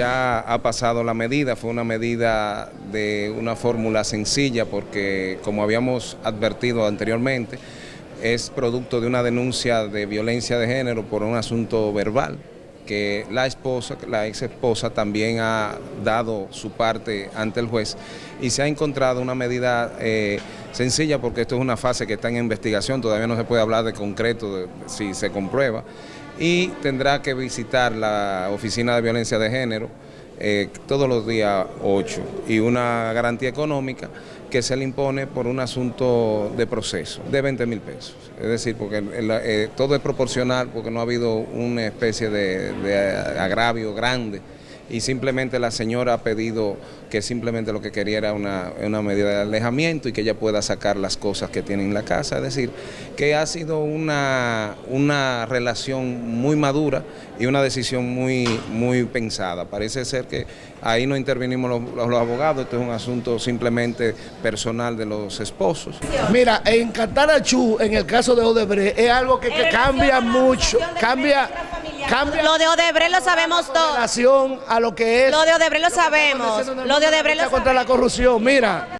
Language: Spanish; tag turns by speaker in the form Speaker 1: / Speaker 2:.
Speaker 1: ya ha pasado la medida, fue una medida de una fórmula sencilla porque como habíamos advertido anteriormente, es producto de una denuncia de violencia de género por un asunto verbal que la esposa, la ex esposa también ha dado su parte ante el juez y se ha encontrado una medida eh, sencilla porque esto es una fase que está en investigación, todavía no se puede hablar de concreto si se comprueba y tendrá que visitar la Oficina de Violencia de Género eh, todos los días 8 y una garantía económica que se le impone por un asunto de proceso de 20 mil pesos. Es decir, porque eh, todo es proporcional porque no ha habido una especie de agravio grande y simplemente la señora ha pedido que simplemente lo que quería era una, medida de alejamiento y que ella pueda sacar las cosas que tiene en la casa. Es decir, que ha sido una, una relación muy madura y una decisión muy, muy pensada. Parece ser que ahí no intervenimos los, los, abogados, esto es un asunto simplemente personal de los esposos.
Speaker 2: Mira, en Catarachú, en el caso de Odebrecht, es algo que, que cambia mucho, cambia
Speaker 3: lo de Odebrecht lo sabemos todo.
Speaker 2: relación a lo que es.
Speaker 3: Lo de Odebrecht lo sabemos. Lo de Odebrecht lo
Speaker 2: contra la corrupción, mira.